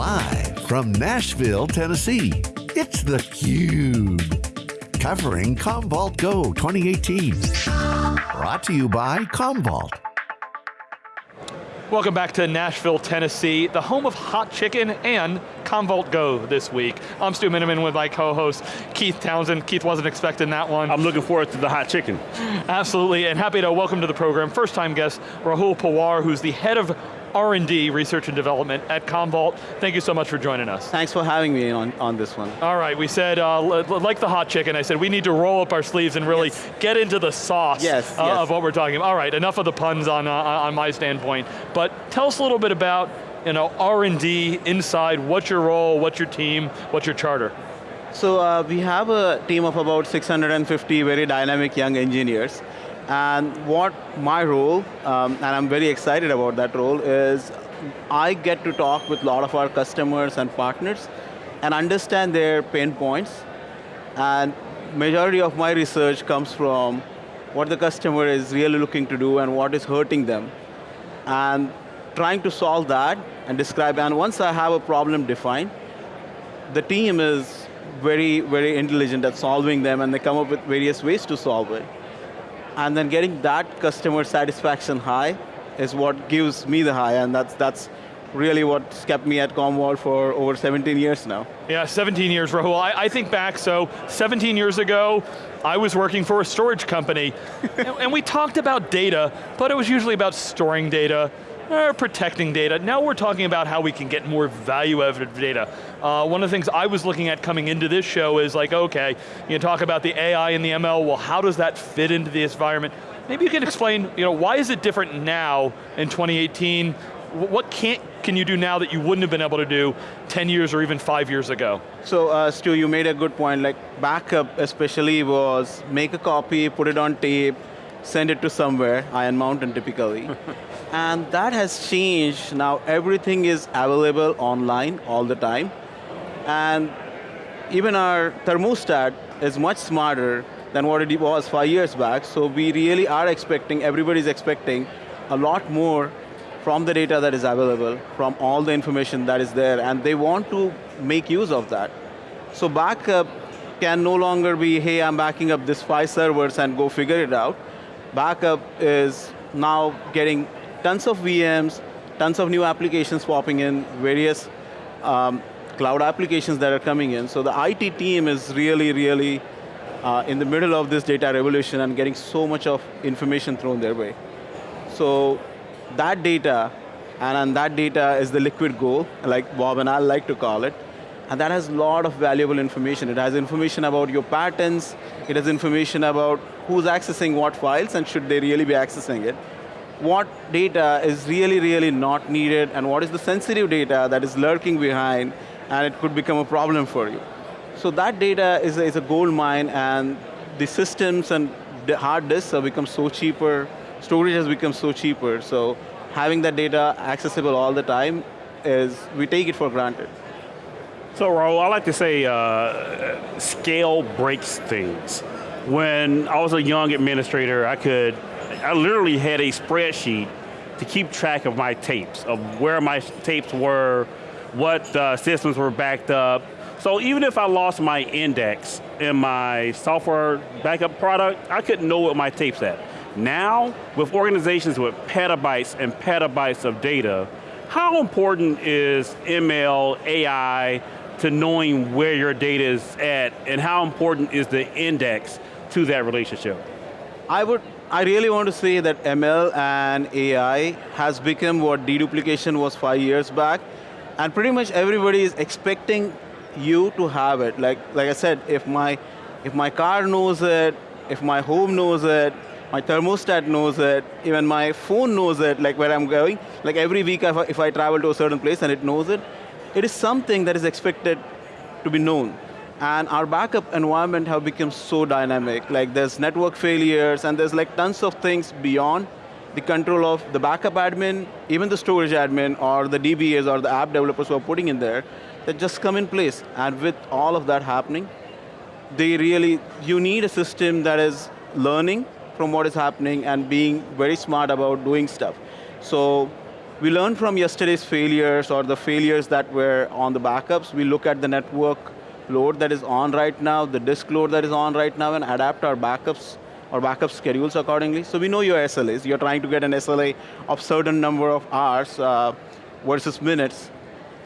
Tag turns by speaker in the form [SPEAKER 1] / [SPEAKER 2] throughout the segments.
[SPEAKER 1] Live from Nashville, Tennessee, it's theCUBE. Covering Commvault Go 2018. Brought to you by Commvault.
[SPEAKER 2] Welcome back to Nashville, Tennessee, the home of hot chicken and Commvault Go this week. I'm Stu Miniman with my co-host, Keith Townsend. Keith wasn't expecting that one.
[SPEAKER 3] I'm looking forward to the hot chicken.
[SPEAKER 2] Absolutely, and happy to welcome to the program, first time guest, Rahul Pawar, who's the head of R&D, Research and Development at Commvault. Thank you so much for joining us.
[SPEAKER 4] Thanks for having me on, on this one.
[SPEAKER 2] All right, we said, uh, like the hot chicken, I said we need to roll up our sleeves and really yes. get into the sauce
[SPEAKER 4] yes,
[SPEAKER 2] uh,
[SPEAKER 4] yes.
[SPEAKER 2] of what we're talking about. All right, enough of the puns on, uh, on my standpoint, but tell us a little bit about you know, R&D inside, what's your role, what's your team, what's your charter?
[SPEAKER 4] So uh, we have a team of about 650 very dynamic young engineers. And what my role, um, and I'm very excited about that role, is I get to talk with a lot of our customers and partners and understand their pain points. And majority of my research comes from what the customer is really looking to do and what is hurting them. And trying to solve that and describe, and once I have a problem defined, the team is very, very intelligent at solving them and they come up with various ways to solve it and then getting that customer satisfaction high is what gives me the high, and that's, that's really what's kept me at Commvault for over 17 years now.
[SPEAKER 2] Yeah, 17 years, Rahul. I, I think back, so 17 years ago, I was working for a storage company, and, and we talked about data, but it was usually about storing data, or protecting data. Now we're talking about how we can get more value out of data. Uh, one of the things I was looking at coming into this show is like, okay, you talk about the AI and the ML, well how does that fit into the environment? Maybe you can explain, you know, why is it different now in 2018? What can't, can you do now that you wouldn't have been able to do 10 years or even five years ago?
[SPEAKER 4] So uh, Stu, you made a good point, like backup especially was make a copy, put it on tape, send it to somewhere, Iron Mountain typically. and that has changed. Now everything is available online all the time. And even our thermostat is much smarter than what it was five years back. So we really are expecting, everybody's expecting a lot more from the data that is available, from all the information that is there, and they want to make use of that. So backup can no longer be, hey, I'm backing up this five servers and go figure it out backup is now getting tons of VMs, tons of new applications popping in, various um, cloud applications that are coming in. So the IT team is really, really uh, in the middle of this data revolution and getting so much of information thrown their way. So that data, and, that data is the liquid gold, like Bob and I like to call it, and that has a lot of valuable information. It has information about your patents, it has information about who's accessing what files and should they really be accessing it. What data is really, really not needed and what is the sensitive data that is lurking behind and it could become a problem for you. So that data is a, is a gold mine and the systems and the hard disks have become so cheaper, storage has become so cheaper, so having that data accessible all the time is, we take it for granted.
[SPEAKER 3] So Rahul, I like to say uh, scale breaks things. When I was a young administrator, I could, I literally had a spreadsheet to keep track of my tapes, of where my tapes were, what uh, systems were backed up. So even if I lost my index in my software backup product, I couldn't know what my tape's at. Now, with organizations with petabytes and petabytes of data, how important is ML, AI, to knowing where your data is at and how important is the index to that relationship?
[SPEAKER 4] I would, I really want to say that ML and AI has become what deduplication was five years back, and pretty much everybody is expecting you to have it. Like, like I said, if my, if my car knows it, if my home knows it, my thermostat knows it, even my phone knows it, like where I'm going. Like every week if I, if I travel to a certain place and it knows it, it is something that is expected to be known. And our backup environment have become so dynamic. Like there's network failures and there's like tons of things beyond the control of the backup admin, even the storage admin or the DBAs or the app developers who are putting in there that just come in place. And with all of that happening, they really, you need a system that is learning from what is happening and being very smart about doing stuff. So we learn from yesterday's failures or the failures that were on the backups. We look at the network load that is on right now, the disk load that is on right now, and adapt our backups or backup schedules accordingly. So we know your SLAs. You're trying to get an SLA of certain number of hours uh, versus minutes.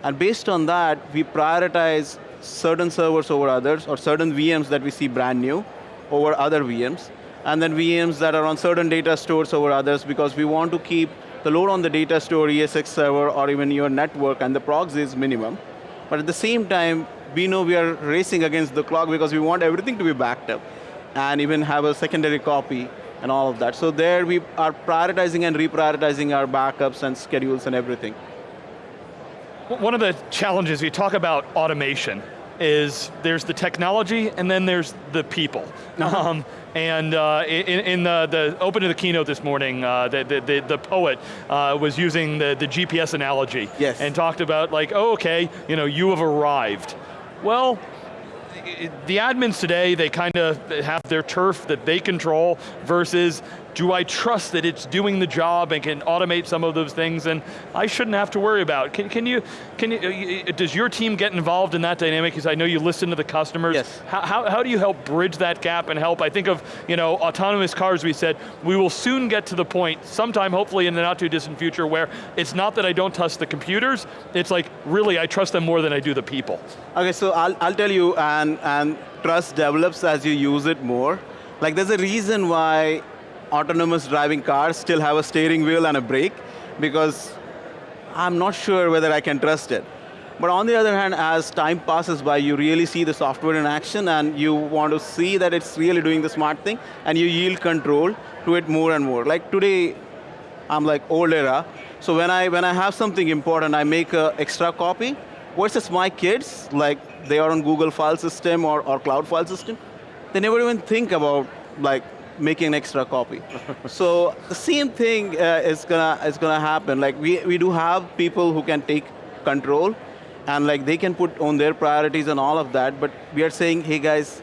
[SPEAKER 4] And based on that, we prioritize certain servers over others, or certain VMs that we see brand new over other VMs, and then VMs that are on certain data stores over others because we want to keep the load on the data store, ESX server, or even your network, and the proxy is minimum. But at the same time, we know we are racing against the clock because we want everything to be backed up and even have a secondary copy and all of that. So there we are prioritizing and reprioritizing our backups and schedules and everything.
[SPEAKER 2] One of the challenges, we talk about automation, is there's the technology and then there's the people. Uh -huh. um, and uh, in, in, the, the open of the keynote this morning, uh, the, the, the, poet uh, was using the, the GPS analogy.
[SPEAKER 4] Yes.
[SPEAKER 2] And talked about like, oh, okay, you know, you have arrived. Well, the admins today, they kind of have their turf that they control versus do I trust that it's doing the job and can automate some of those things and I shouldn't have to worry about. Can, can you, can you, uh, does your team get involved in that dynamic? Because I know you listen to the customers.
[SPEAKER 4] Yes.
[SPEAKER 2] How, how, how, do you help bridge that gap and help? I think of, you know, autonomous cars, we said, we will soon get to the point, sometime hopefully in the not too distant future, where it's not that I don't trust the computers, it's like, really, I trust them more than I do the people.
[SPEAKER 4] Okay, so I'll, I'll tell you, and, and trust develops as you use it more. Like there's a reason why autonomous driving cars still have a steering wheel and a brake because I'm not sure whether I can trust it. But on the other hand, as time passes by, you really see the software in action and you want to see that it's really doing the smart thing and you yield control to it more and more. Like today, I'm like old era, so when I, when I have something important, I make an extra copy versus my kids, like they are on Google file system or, or cloud file system, they never even think about like making an extra copy. so the same thing uh, is gonna is gonna happen. Like we we do have people who can take control, and like they can put on their priorities and all of that. But we are saying, hey guys,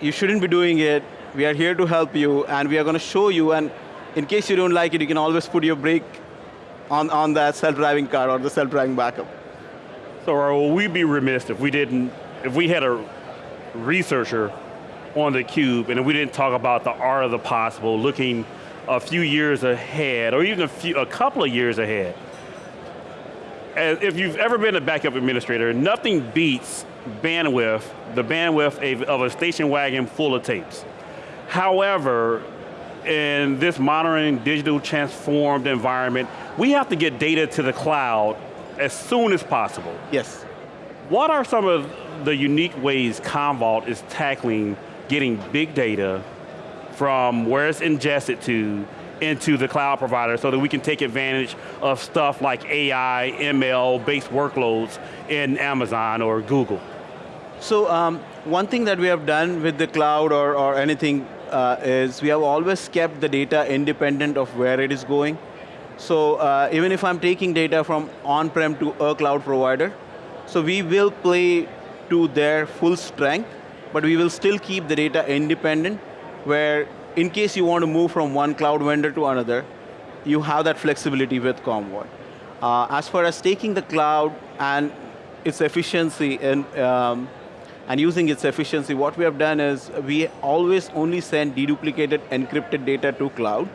[SPEAKER 4] you shouldn't be doing it. We are here to help you, and we are going to show you. And in case you don't like it, you can always put your brake on on that self-driving car or the self-driving backup.
[SPEAKER 3] So, Rahul, we'd be remiss if we didn't, if we had a researcher on the cube, and we didn't talk about the art of the possible, looking a few years ahead, or even a, few, a couple of years ahead. As if you've ever been a backup administrator, nothing beats bandwidth, the bandwidth of a station wagon full of tapes. However, in this modern digital transformed environment, we have to get data to the cloud as soon as possible.
[SPEAKER 4] Yes.
[SPEAKER 3] What are some of the unique ways Commvault is tackling getting big data from where it's ingested to into the cloud provider so that we can take advantage of stuff like AI, ML-based workloads in Amazon or Google?
[SPEAKER 4] So um, one thing that we have done with the cloud or, or anything uh, is we have always kept the data independent of where it is going. So uh, even if I'm taking data from on-prem to a cloud provider, so we will play to their full strength but we will still keep the data independent, where in case you want to move from one cloud vendor to another, you have that flexibility with Commvault. Uh, as far as taking the cloud and its efficiency and, um, and using its efficiency, what we have done is we always only send deduplicated encrypted data to cloud.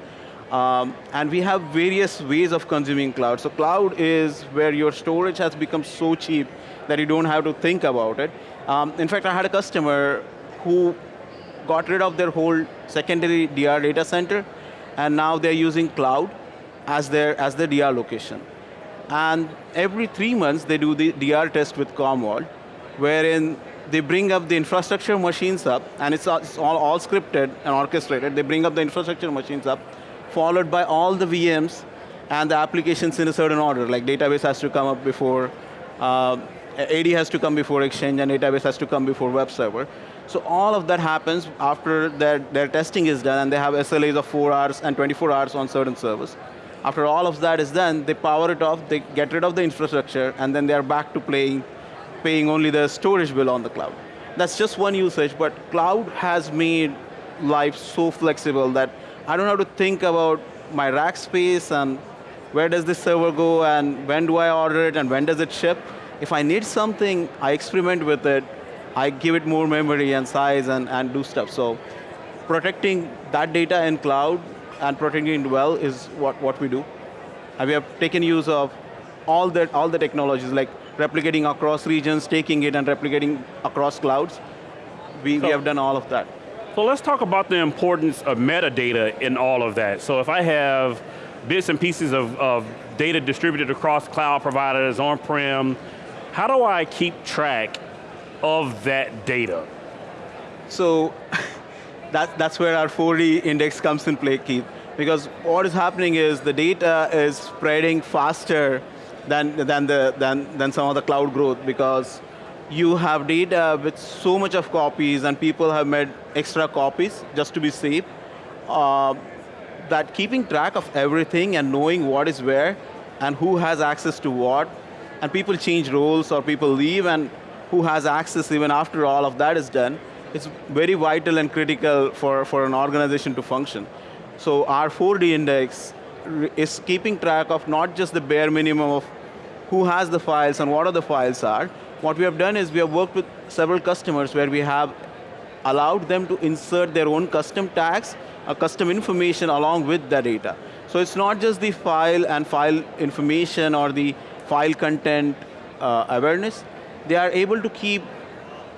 [SPEAKER 4] Um, and we have various ways of consuming cloud. So cloud is where your storage has become so cheap that you don't have to think about it. Um, in fact, I had a customer who got rid of their whole secondary DR data center, and now they're using cloud as their, as their DR location. And every three months, they do the DR test with Commvault, wherein they bring up the infrastructure machines up, and it's, it's all, all scripted and orchestrated. They bring up the infrastructure machines up, followed by all the VMs and the applications in a certain order, like database has to come up before uh, AD has to come before Exchange and database has to come before web server. So all of that happens after their, their testing is done and they have SLAs of four hours and 24 hours on certain servers. After all of that is done, they power it off, they get rid of the infrastructure, and then they're back to playing, paying only the storage bill on the cloud. That's just one usage, but cloud has made life so flexible that I don't have to think about my rack space and where does this server go and when do I order it and when does it ship. If I need something, I experiment with it, I give it more memory and size and, and do stuff. So protecting that data in cloud and protecting it well is what, what we do. And we have taken use of all the, all the technologies like replicating across regions, taking it and replicating across clouds. We, so, we have done all of that.
[SPEAKER 3] So let's talk about the importance of metadata in all of that. So if I have bits and pieces of, of data distributed across cloud providers, on-prem, how do I keep track of that data?
[SPEAKER 4] So that, that's where our 4D index comes in play, Keith. Because what is happening is the data is spreading faster than, than, the, than, than some of the cloud growth because you have data with so much of copies and people have made extra copies just to be safe. Uh, that keeping track of everything and knowing what is where and who has access to what, and people change roles or people leave and who has access even after all of that is done, it's very vital and critical for, for an organization to function. So our 4D index is keeping track of not just the bare minimum of who has the files and what are the files are. What we have done is we have worked with several customers where we have allowed them to insert their own custom tags, a custom information along with the data. So it's not just the file and file information or the file content uh, awareness. They are able to keep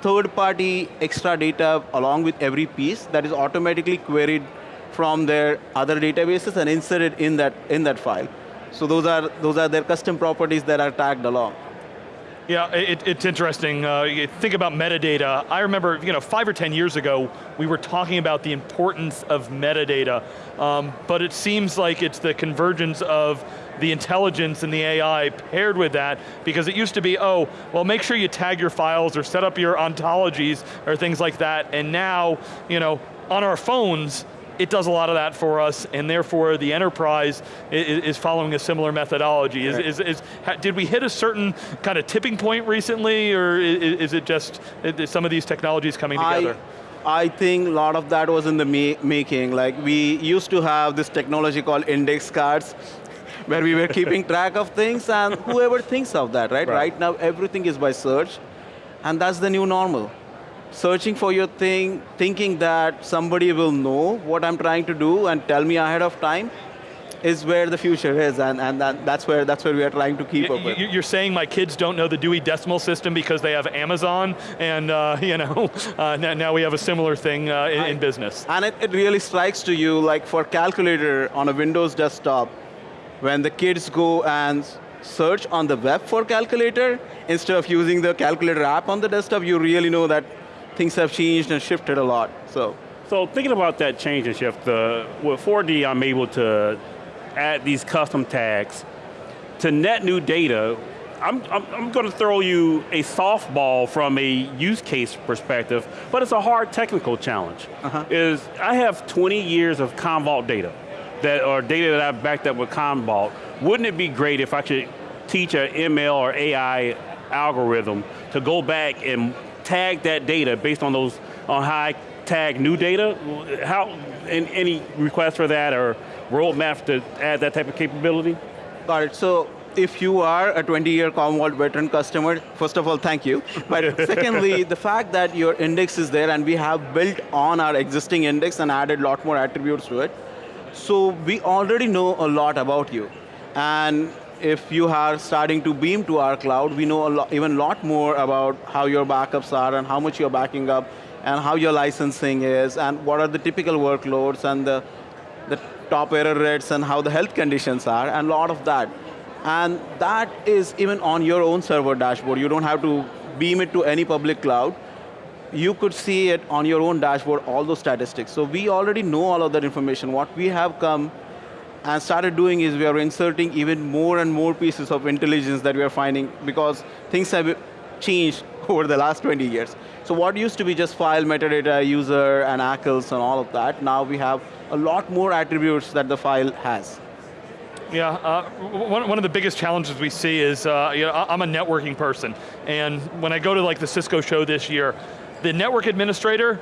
[SPEAKER 4] third-party extra data along with every piece that is automatically queried from their other databases and inserted in that, in that file. So those are, those are their custom properties that are tagged along.
[SPEAKER 2] Yeah, it, it's interesting. Uh, think about metadata. I remember, you know, five or 10 years ago, we were talking about the importance of metadata, um, but it seems like it's the convergence of the intelligence and the AI paired with that, because it used to be, oh, well make sure you tag your files or set up your ontologies or things like that, and now, you know, on our phones, it does a lot of that for us, and therefore the enterprise is, is following a similar methodology. Is, is, is, did we hit a certain kind of tipping point recently, or is, it just some of these technologies coming together?
[SPEAKER 4] I, I think a lot of that was in the ma making. Like we used to have this technology called index cards, where we were keeping track of things, and whoever thinks of that, right? right? Right now, everything is by search, and that's the new normal searching for your thing, thinking that somebody will know what I'm trying to do and tell me ahead of time, is where the future is, and, and that, that's, where, that's where we are trying to keep
[SPEAKER 2] you,
[SPEAKER 4] up with.
[SPEAKER 2] You're saying my kids don't know the Dewey Decimal System because they have Amazon, and uh, you know, uh, now we have a similar thing uh, in, in, business.
[SPEAKER 4] And it, it really strikes to you, like for calculator on a Windows desktop, when the kids go and search on the web for calculator, instead of using the calculator app on the desktop, you really know that things have changed and shifted a lot, so.
[SPEAKER 3] So thinking about that change and shift, uh, with 4D I'm able to add these custom tags to net new data, I'm, I'm, I'm, going to throw you a softball from a use case perspective, but it's a hard technical challenge. Uh -huh. Is I have 20 years of Commvault data, that or data that I've backed up with Commvault. Wouldn't it be great if I could teach an ML or AI algorithm to go back and tag that data based on those, on how I tag new data? How, any request for that or roadmap to add that type of capability?
[SPEAKER 4] Got it, so if you are a 20-year Commvault veteran customer, first of all, thank you. But secondly, the fact that your index is there and we have built on our existing index and added a lot more attributes to it, so we already know a lot about you. And if you are starting to beam to our cloud, we know a even lot more about how your backups are and how much you're backing up and how your licensing is and what are the typical workloads and the, the top error rates and how the health conditions are and a lot of that. And that is even on your own server dashboard. You don't have to beam it to any public cloud. You could see it on your own dashboard, all those statistics. So we already know all of that information. What we have come and started doing is we are inserting even more and more pieces of intelligence that we are finding because things have changed over the last 20 years. So what used to be just file, metadata, user, and ACLs and all of that, now we have a lot more attributes that the file has.
[SPEAKER 2] Yeah, uh, one, one of the biggest challenges we see is, uh, you know, I'm a networking person, and when I go to like the Cisco show this year, the network administrator,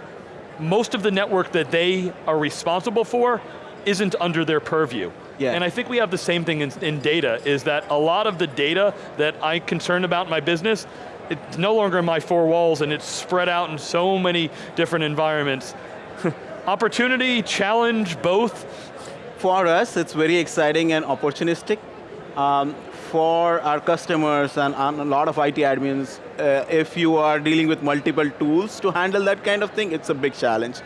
[SPEAKER 2] most of the network that they are responsible for isn't under their purview.
[SPEAKER 4] Yeah.
[SPEAKER 2] And I think we have the same thing in, in data, is that a lot of the data that I'm concerned about in my business, it's no longer in my four walls and it's spread out in so many different environments. Opportunity, challenge, both?
[SPEAKER 4] For us, it's very exciting and opportunistic. Um, for our customers and, and, a lot of IT admins, uh, if you are dealing with multiple tools to handle that kind of thing, it's a big challenge.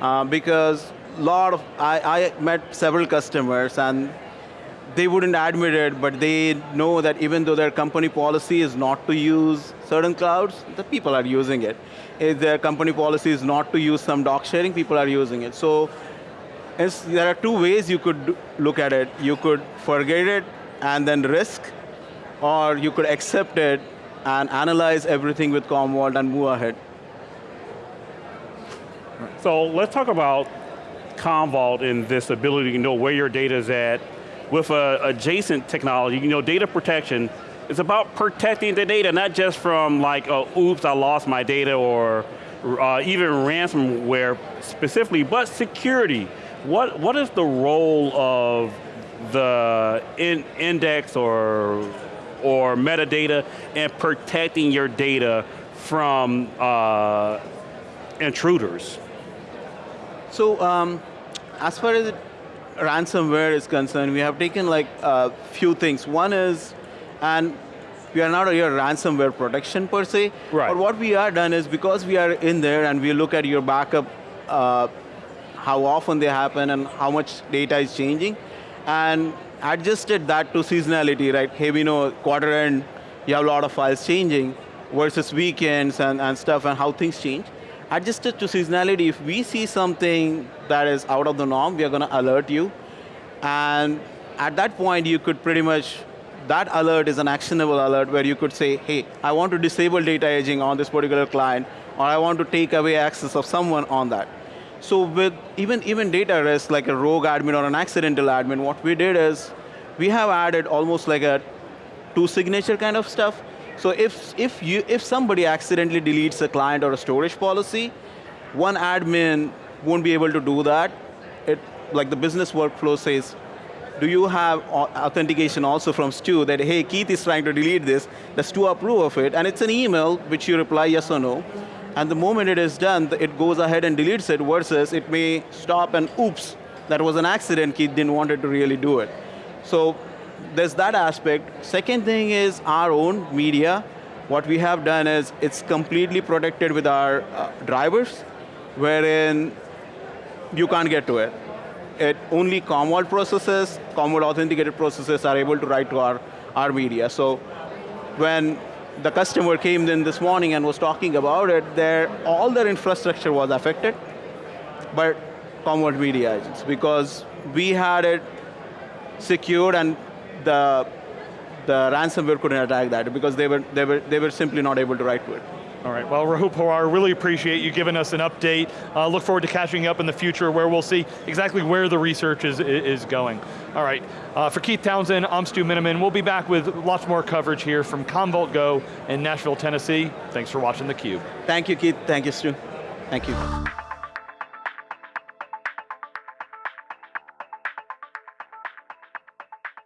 [SPEAKER 4] Uh, because lot of, I, I met several customers and they wouldn't admit it, but they know that even though their company policy is not to use certain clouds, the people are using it. If their company policy is not to use some doc sharing, people are using it. So there are two ways you could look at it. You could forget it and then risk, or you could accept it and analyze everything with Commvault and move ahead.
[SPEAKER 3] So let's talk about Commvault and this ability to know where your data is at with adjacent technology, you know, data protection is about protecting the data, not just from like, oh, oops, I lost my data, or uh, even ransomware specifically, but security. What, what is the role of the in index or, or metadata in protecting your data from uh, intruders?
[SPEAKER 4] So, um, as far as ransomware is concerned, we have taken like a few things. One is, and we are not a ransomware protection per se,
[SPEAKER 3] right.
[SPEAKER 4] but what we are done is because we are in there and we look at your backup, uh, how often they happen and how much data is changing, and adjusted that to seasonality, right? Hey, we know quarter end, you have a lot of files changing versus weekends and, and stuff and how things change adjusted to seasonality, if we see something that is out of the norm, we are going to alert you. And at that point, you could pretty much, that alert is an actionable alert where you could say, hey, I want to disable data aging on this particular client, or I want to take away access of someone on that. So with even, even data risk, like a rogue admin or an accidental admin, what we did is, we have added almost like a two signature kind of stuff, so if, if, you, if somebody accidentally deletes a client or a storage policy, one admin won't be able to do that. It, like the business workflow says, do you have authentication also from Stu that, hey, Keith is trying to delete this, does Stu approve of it? And it's an email which you reply yes or no. And the moment it is done, it goes ahead and deletes it versus it may stop and oops, that was an accident, Keith didn't want it to really do it. So there's that aspect. Second thing is our own media. What we have done is it's completely protected with our uh, drivers, wherein you can't get to it. It only Commvault processes, Commvault authenticated processes are able to write to our, our media. So when the customer came in this morning and was talking about it, their, all their infrastructure was affected, but Commvault media agents, because we had it secured and the the ransomware couldn't attack that because they were, they, were, they were simply not able to write to it.
[SPEAKER 2] All right, well Rahul Pawar, really appreciate you giving us an update. Uh, look forward to catching up in the future where we'll see exactly where the research is, is going. All right, uh, for Keith Townsend, I'm Stu Miniman. We'll be back with lots more coverage here from Commvault Go in Nashville, Tennessee. Thanks for watching theCUBE.
[SPEAKER 4] Thank you, Keith. Thank you, Stu. Thank you.